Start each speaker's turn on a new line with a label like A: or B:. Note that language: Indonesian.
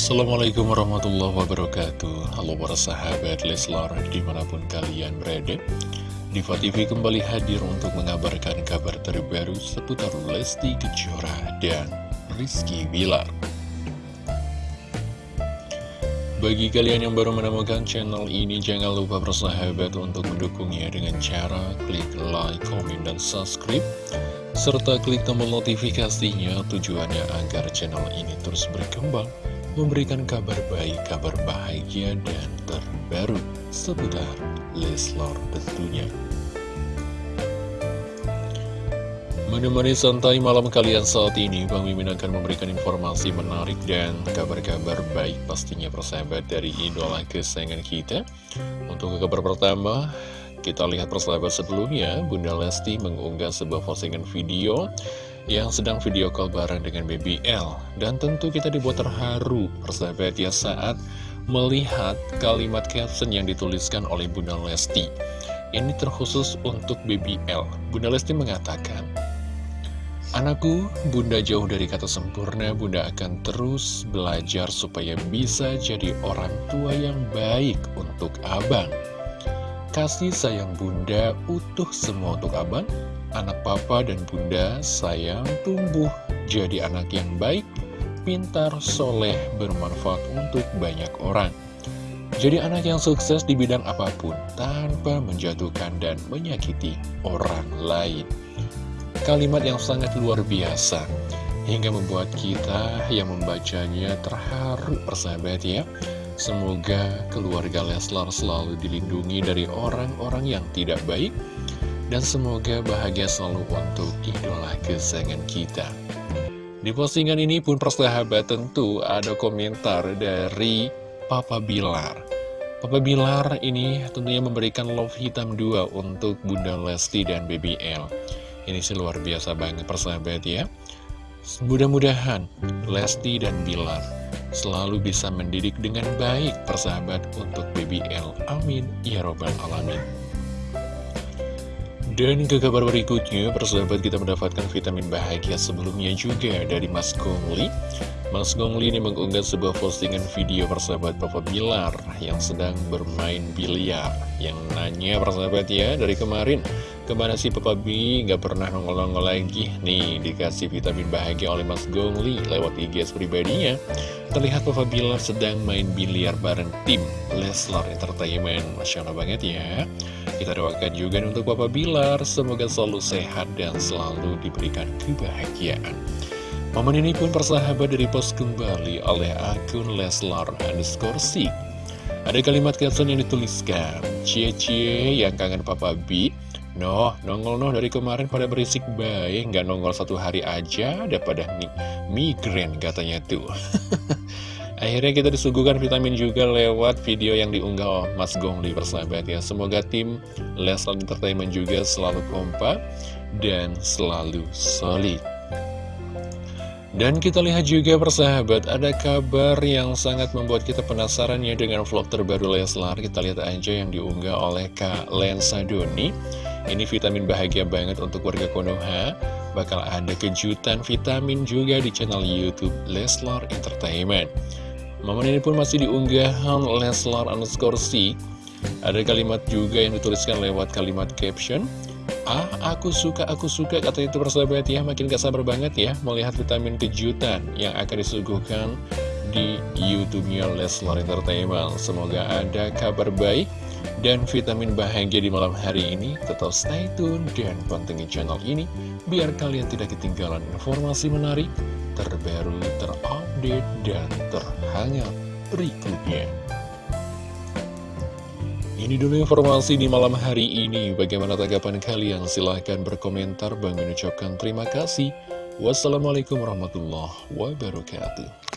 A: Assalamualaikum warahmatullahi wabarakatuh. Halo para sahabat Leslar di mana pun kalian berada Diva TV kembali hadir untuk mengabarkan kabar terbaru seputar Lesti Kejora dan Rizky Bilar. Bagi kalian yang baru menemukan channel ini jangan lupa bersahabat untuk mendukungnya dengan cara klik like, komen, dan subscribe serta klik tombol notifikasinya tujuannya agar channel ini terus berkembang memberikan kabar baik, kabar bahagia, dan terbaru seputar Leslar tentunya. Menemani santai malam kalian saat ini, Bang Mimin akan memberikan informasi menarik dan kabar-kabar baik pastinya persahabat dari idola kesayangan kita. Untuk kabar pertama, kita lihat persahabat sebelumnya, Bunda Lesti mengunggah sebuah postingan video yang sedang video call bareng dengan BBL. Dan tentu kita dibuat terharu, persahabat ya, saat melihat kalimat caption yang dituliskan oleh Bunda Lesti. Ini terkhusus untuk BBL. Bunda Lesti mengatakan, Anakku, Bunda jauh dari kata sempurna, Bunda akan terus belajar supaya bisa jadi orang tua yang baik untuk Abang. Kasih sayang Bunda utuh semua untuk Abang, anak papa dan bunda sayang tumbuh jadi anak yang baik, pintar, soleh, bermanfaat untuk banyak orang. Jadi anak yang sukses di bidang apa pun tanpa menjatuhkan dan menyakiti orang lain. Kalimat yang sangat luar biasa hingga membuat kita yang membacanya terharu persahabat ya. Semoga keluarga Leslar selalu dilindungi dari orang-orang yang tidak baik dan semoga bahagia selalu untuk idola kesayangan kita. Di postingan ini pun persahabat tentu ada komentar dari Papa Bilar. Papa Bilar ini tentunya memberikan love hitam dua untuk Bunda Lesti dan BBL Ini sih luar biasa banget persahabat ya. Mudah-mudahan Lesti dan Bilar selalu bisa mendidik dengan baik persahabat untuk BBL Amin. Ya Robbal Alamin dan ke kabar berikutnya, persahabat kita mendapatkan vitamin bahagia sebelumnya juga dari Mas Gongli. Mas Gongli ini mengunggah sebuah postingan video persahabat Papa Bilar yang sedang bermain biliar. Yang nanya persahabat ya, dari kemarin, ke mana sih Papa B? Gak pernah nongol-nongol lagi. Nih, dikasih vitamin bahagia oleh Mas Gongli lewat IG pribadinya. Terlihat Papa Bilar sedang main biliar bareng tim Leslar Entertainment. Masya Allah banget ya. Kita doakan juga untuk Bapak Bilar, semoga selalu sehat dan selalu diberikan kebahagiaan. Momen ini pun persahabat dari post kembali oleh akun Leslar underscore Ada kalimat caption yang dituliskan, Cie-cie yang kangen Papa B, Noh, nongol noh dari kemarin pada berisik baik, nggak nongol satu hari aja, ada pada migren katanya tuh. Akhirnya kita disuguhkan vitamin juga lewat video yang diunggah Mas Gongli persahabat ya Semoga tim Leslar Entertainment juga selalu kompak dan selalu solid dan kita lihat juga persahabat, ada kabar yang sangat membuat kita penasaran ya dengan vlog terbaru Leslar. Kita lihat aja yang diunggah oleh Kak Lensa Doni. Ini vitamin bahagia banget untuk warga Konoha. Bakal ada kejutan vitamin juga di channel Youtube Leslar Entertainment. Momen ini pun masih diunggahan Leslar underscore C. Ada kalimat juga yang dituliskan lewat kalimat caption. Ah, aku suka, aku suka, kata itu persahabat ya Makin gak sabar banget ya Melihat vitamin kejutan yang akan disuguhkan di Youtube-nya Leslar Entertainment. Semoga ada kabar baik dan vitamin bahagia di malam hari ini. Tetap stay tune dan pantengin channel ini Biar kalian tidak ketinggalan informasi menarik terbaru, terupdate, dan terhangat berikutnya. Ini dulu informasi di malam hari ini. Bagaimana tanggapan kalian? Silahkan berkomentar. Bang mengucapkan terima kasih. Wassalamualaikum warahmatullahi wabarakatuh.